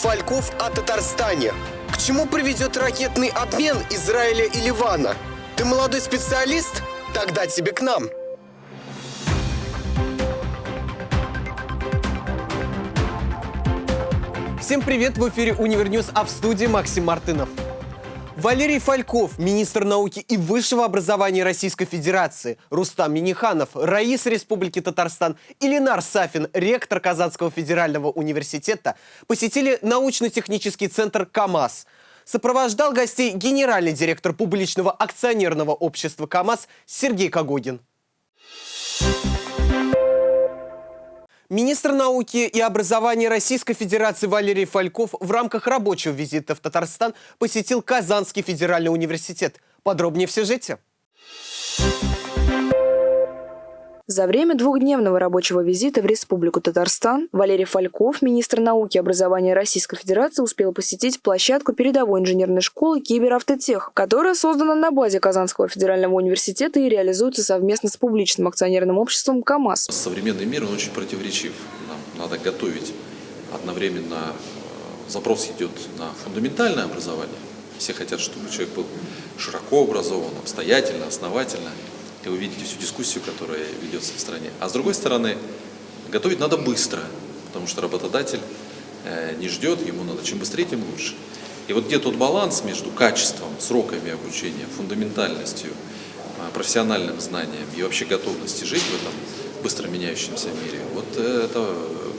Фальков о Татарстане. К чему приведет ракетный обмен Израиля и Ливана? Ты молодой специалист? Тогда тебе к нам. Всем привет! В эфире Универньюз, а в студии Максим Мартынов. Валерий Фальков, министр науки и высшего образования Российской Федерации, Рустам Миниханов, Раис Республики Татарстан и Ленар Сафин, ректор Казанского федерального университета, посетили научно-технический центр КАМАЗ. Сопровождал гостей генеральный директор публичного акционерного общества КАМАЗ Сергей Когогин. Министр науки и образования Российской Федерации Валерий Фальков в рамках рабочего визита в Татарстан посетил Казанский федеральный университет. Подробнее в сюжете. За время двухдневного рабочего визита в Республику Татарстан Валерий Фальков, министр науки и образования Российской Федерации, успел посетить площадку передовой инженерной школы «Киберавтотех», которая создана на базе Казанского федерального университета и реализуется совместно с публичным акционерным обществом «КамАЗ». Современный мир он очень противоречив. Нам надо готовить одновременно э, запрос идет на фундаментальное образование. Все хотят, чтобы человек был широко образован, обстоятельно, основательно и вы видите всю дискуссию, которая ведется в стране. А с другой стороны, готовить надо быстро, потому что работодатель э, не ждет, ему надо чем быстрее, тем лучше. И вот где тот баланс между качеством, сроками обучения, фундаментальностью, э, профессиональным знанием и вообще готовностью жить в этом быстро меняющемся мире, вот это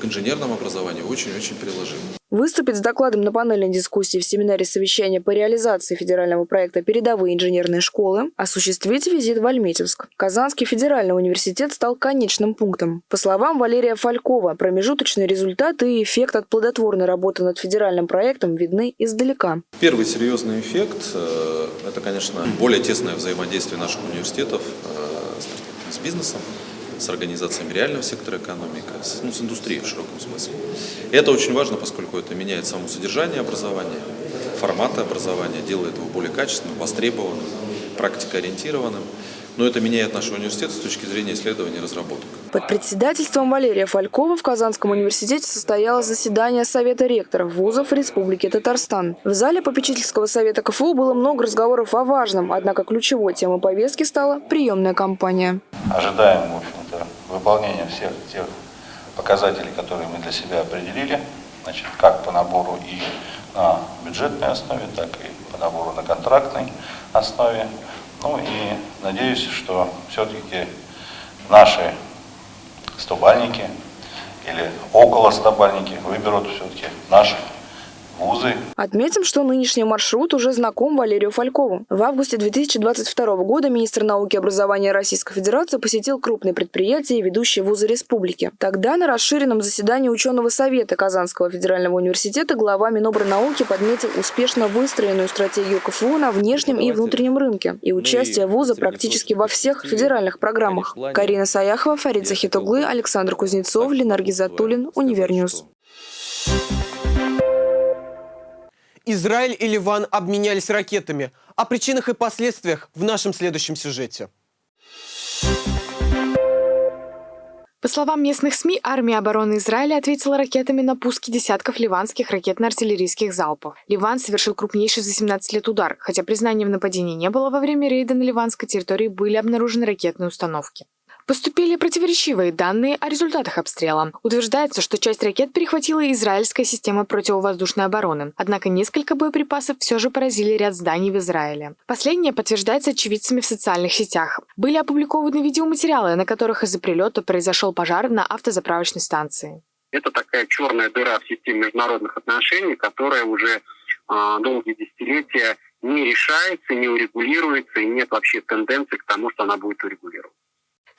к инженерному образованию очень-очень приложимо. Выступить с докладом на панельной дискуссии в семинаре совещания по реализации федерального проекта «Передовые инженерные школы» осуществить визит в Альметьевск. Казанский федеральный университет стал конечным пунктом. По словам Валерия Фалькова, промежуточные результаты и эффект от плодотворной работы над федеральным проектом видны издалека. Первый серьезный эффект э, – это, конечно, более тесное взаимодействие наших университетов э, с бизнесом с организациями реального сектора экономики, с, ну, с индустрией в широком смысле. И это очень важно, поскольку это меняет само содержание образования, форматы образования, делает его более качественным, востребованным, практикоориентированным но это меняет наш университет с точки зрения исследований и разработок. Под председательством Валерия Фалькова в Казанском университете состоялось заседание Совета ректоров вузов Республики Татарстан. В зале попечительского совета КФУ было много разговоров о важном, однако ключевой темой повестки стала приемная кампания. Ожидаем, в выполнения всех тех показателей, которые мы для себя определили, значит, как по набору и на бюджетной основе, так и по набору на контрактной основе. Ну и надеюсь, что все-таки наши стобальники или около стобальники выберут все-таки наши вузы. Отметим, что нынешний маршрут уже знаком Валерию Фалькову. В августе 2022 года министр науки и образования Российской Федерации посетил крупные предприятия и ведущие вузы республики. Тогда на расширенном заседании ученого совета Казанского федерального университета глава Минобрнауки подметил успешно выстроенную стратегию КФУ на внешнем и внутреннем рынке и участие вуза практически во всех федеральных программах. Карина Саяхова, Фарид Захитуглы, Александр Кузнецов, Ленар Гизатуллин, Универньюз. Израиль и Ливан обменялись ракетами. О причинах и последствиях в нашем следующем сюжете. По словам местных СМИ, армия обороны Израиля ответила ракетами на пуски десятков ливанских ракетно-артиллерийских залпов. Ливан совершил крупнейший за 17 лет удар, хотя признания в нападении не было, во время рейда на ливанской территории были обнаружены ракетные установки. Поступили противоречивые данные о результатах обстрела. Утверждается, что часть ракет перехватила израильская система противовоздушной обороны. Однако несколько боеприпасов все же поразили ряд зданий в Израиле. Последнее подтверждается очевидцами в социальных сетях. Были опубликованы видеоматериалы, на которых из-за прилета произошел пожар на автозаправочной станции. Это такая черная дыра в системе международных отношений, которая уже э, долгие десятилетия не решается, не урегулируется, и нет вообще тенденции к тому, что она будет урегулироваться.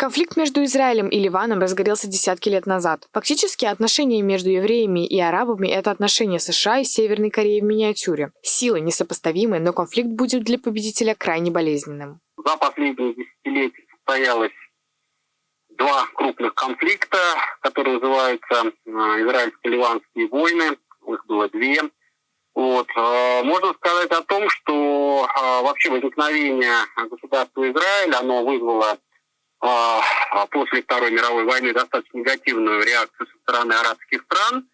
Конфликт между Израилем и Ливаном разгорелся десятки лет назад. Фактически отношения между евреями и арабами – это отношения США и Северной Кореи в миниатюре. Силы несопоставимы, но конфликт будет для победителя крайне болезненным. За последние десятилетия состоялось два крупных конфликта, которые называются э, израильско-ливанские войны. Их было две. Вот. Э, можно сказать о том, что э, вообще возникновение государства Израиль, оно вызвало после Второй мировой войны достаточно негативную реакцию со стороны арабских стран.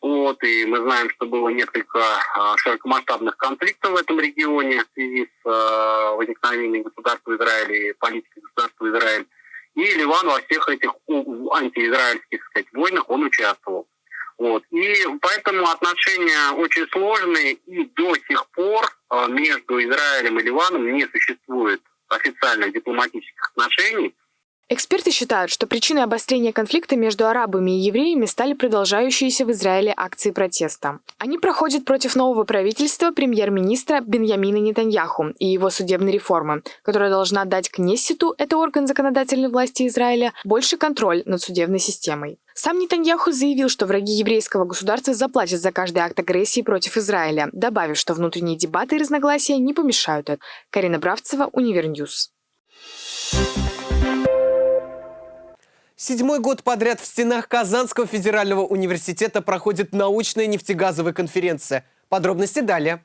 Вот, и мы знаем, что было несколько э, широкомасштабных конфликтов в этом регионе в связи с возникновением государства Израиль и политикой государства Израиль. И Ливан во всех этих антиизраильских сказать, войнах он участвовал. Вот. И поэтому отношения очень сложные, и до сих пор между Израилем и Ливаном не существует официальных дипломатических отношений. Эксперты считают, что причиной обострения конфликта между арабами и евреями стали продолжающиеся в Израиле акции протеста. Они проходят против нового правительства премьер-министра Беньямина Нетаньяху и его судебной реформы, которая должна дать Кнессету, это орган законодательной власти Израиля, больше контроль над судебной системой. Сам Нетаньяху заявил, что враги еврейского государства заплатят за каждый акт агрессии против Израиля, добавив, что внутренние дебаты и разногласия не помешают это. Карина Бравцева, Универньюз. Седьмой год подряд в стенах Казанского федерального университета проходит научная нефтегазовая конференция. Подробности далее.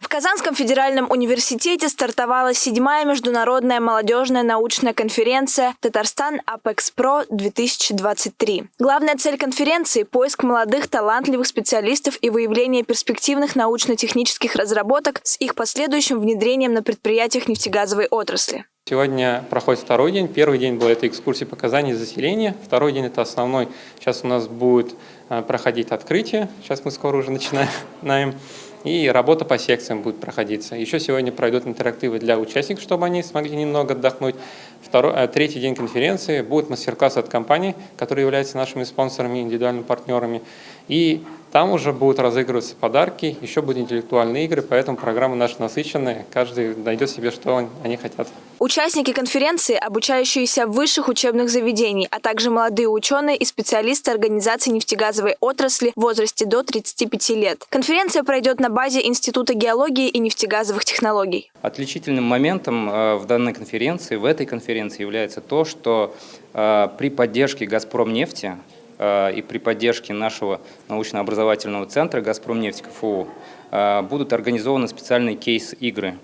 В Казанском федеральном университете стартовала седьмая международная молодежная научная конференция «Татарстан UpExPro-2023». Главная цель конференции – поиск молодых талантливых специалистов и выявление перспективных научно-технических разработок с их последующим внедрением на предприятиях нефтегазовой отрасли. Сегодня проходит второй день. Первый день был это экскурсия показаний заселения. Второй день это основной. Сейчас у нас будет э, проходить открытие. Сейчас мы скоро уже начинаем. И работа по секциям будет проходиться. Еще сегодня пройдут интерактивы для участников, чтобы они смогли немного отдохнуть. Второй, э, третий день конференции будет мастер-класс от компаний, которые являются нашими спонсорами, индивидуальными партнерами. И там уже будут разыгрываться подарки, еще будут интеллектуальные игры, поэтому программа наша насыщенная, каждый найдет себе, что они хотят. Участники конференции, обучающиеся в высших учебных заведений, а также молодые ученые и специалисты организации нефтегазовой отрасли в возрасте до 35 лет. Конференция пройдет на базе Института геологии и нефтегазовых технологий. Отличительным моментом э, в данной конференции, в этой конференции является то, что э, при поддержке «Газпромнефти» и при поддержке нашего научно-образовательного центра «Газпромнефть КФУ» э, будут организованы специальные кейс-игры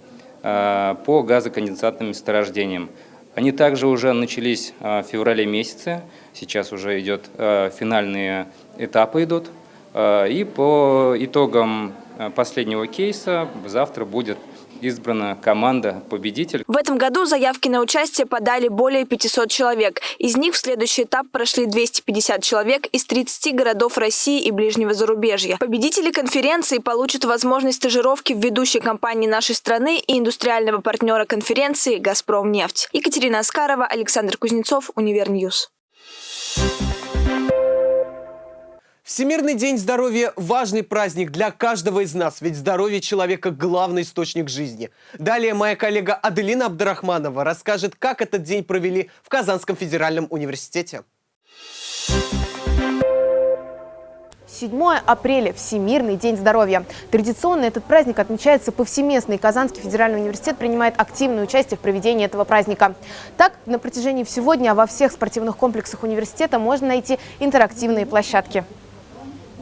э, по газоконденсатным месторождениям. Они также уже начались в феврале месяце, сейчас уже идет финальные этапы идут. И по итогам последнего кейса завтра будет избрана команда победитель. В этом году заявки на участие подали более 500 человек. Из них в следующий этап прошли 250 человек из 30 городов России и ближнего зарубежья. Победители конференции получат возможность стажировки в ведущей компании нашей страны и индустриального партнера конференции «Газпромнефть». Екатерина Аскарова, Александр Кузнецов, Универньюз. Всемирный день здоровья – важный праздник для каждого из нас, ведь здоровье человека – главный источник жизни. Далее моя коллега Аделина Абдрахманова расскажет, как этот день провели в Казанском федеральном университете. 7 апреля – Всемирный день здоровья. Традиционно этот праздник отмечается повсеместно, и Казанский федеральный университет принимает активное участие в проведении этого праздника. Так, на протяжении всего дня во всех спортивных комплексах университета можно найти интерактивные площадки.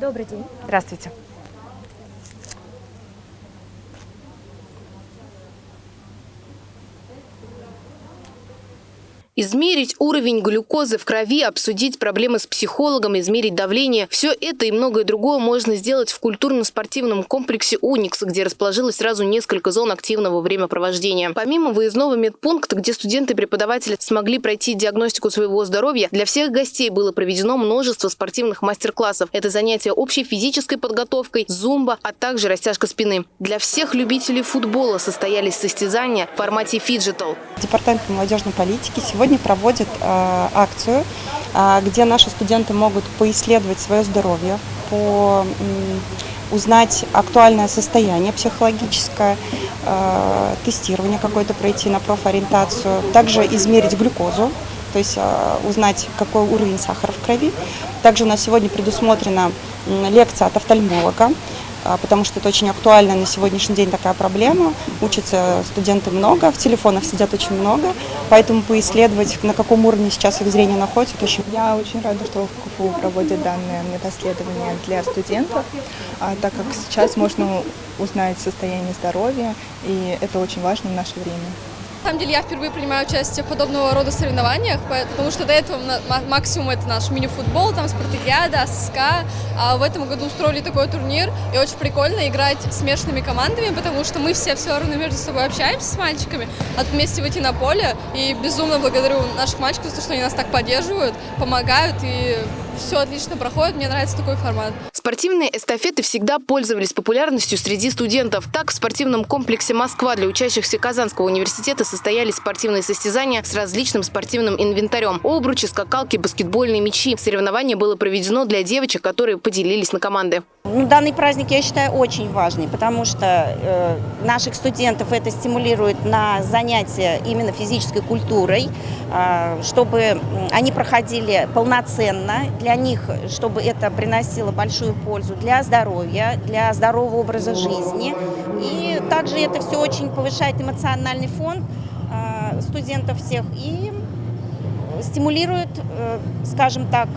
Добрый день. Здравствуйте. Измерить уровень глюкозы в крови, обсудить проблемы с психологом, измерить давление – все это и многое другое можно сделать в культурно-спортивном комплексе «Уникс», где расположилось сразу несколько зон активного времяпровождения. Помимо выездного медпункта, где студенты и преподаватели смогли пройти диагностику своего здоровья, для всех гостей было проведено множество спортивных мастер-классов. Это занятия общей физической подготовкой, зумба, а также растяжка спины. Для всех любителей футбола состоялись состязания в формате фиджитал. Департамент молодежной политики сегодня сегодня проводит э, акцию, э, где наши студенты могут поисследовать свое здоровье, по, узнать актуальное состояние психологическое, э, тестирование какое-то пройти на профориентацию, также измерить глюкозу, то есть узнать, какой уровень сахара в крови. Также у нас сегодня предусмотрена лекция от офтальмолога, потому что это очень актуально на сегодняшний день такая проблема. Учатся студенты много, в телефонах сидят очень много, поэтому поисследовать, на каком уровне сейчас их зрение находится, это очень... Я очень рада, что в КФУ проводят данное медосследование для студентов, а, так как сейчас можно узнать состояние здоровья, и это очень важно в наше время. На самом деле я впервые принимаю участие в подобного рода соревнованиях, потому что до этого максимум это наш мини-футбол, там спартакиада, СКА, а в этом году устроили такой турнир, и очень прикольно играть смешанными командами, потому что мы все все равно между собой общаемся с мальчиками, а тут вместе выйти на поле, и безумно благодарю наших мальчиков за то, что они нас так поддерживают, помогают, и все отлично проходит, мне нравится такой формат. Спортивные эстафеты всегда пользовались популярностью среди студентов. Так, в спортивном комплексе «Москва» для учащихся Казанского университета состоялись спортивные состязания с различным спортивным инвентарем. Обручи, скакалки, баскетбольные мячи. Соревнование было проведено для девочек, которые поделились на команды. Ну, данный праздник я считаю очень важный, потому что э, наших студентов это стимулирует на занятия именно физической культурой, э, чтобы они проходили полноценно, для них, чтобы это приносило большую пользу для здоровья, для здорового образа жизни. И также это все очень повышает эмоциональный фон э, студентов всех и стимулирует, э, скажем так,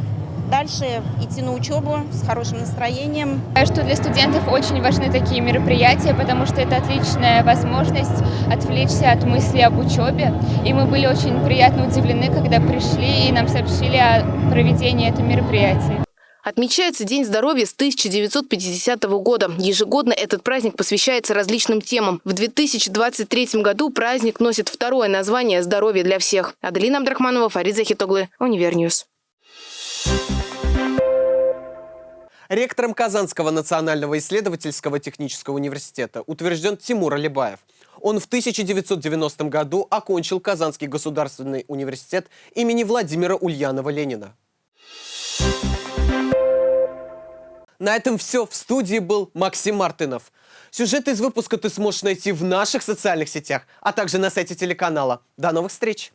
дальше идти на учебу с хорошим настроением. Что для студентов очень важны такие мероприятия, потому что это отличная возможность отвлечься от мысли об учебе. И мы были очень приятно удивлены, когда пришли и нам сообщили о проведении этого мероприятия. Отмечается День здоровья с 1950 года. Ежегодно этот праздник посвящается различным темам. В 2023 году праздник носит второе название «Здоровье для всех». Аделина Абдрахманова, Фарид Захитоглы, Универньюз. Ректором Казанского национального исследовательского технического университета утвержден Тимур Алибаев. Он в 1990 году окончил Казанский государственный университет имени Владимира Ульянова-Ленина. На этом все. В студии был Максим Мартынов. Сюжет из выпуска ты сможешь найти в наших социальных сетях, а также на сайте телеканала. До новых встреч!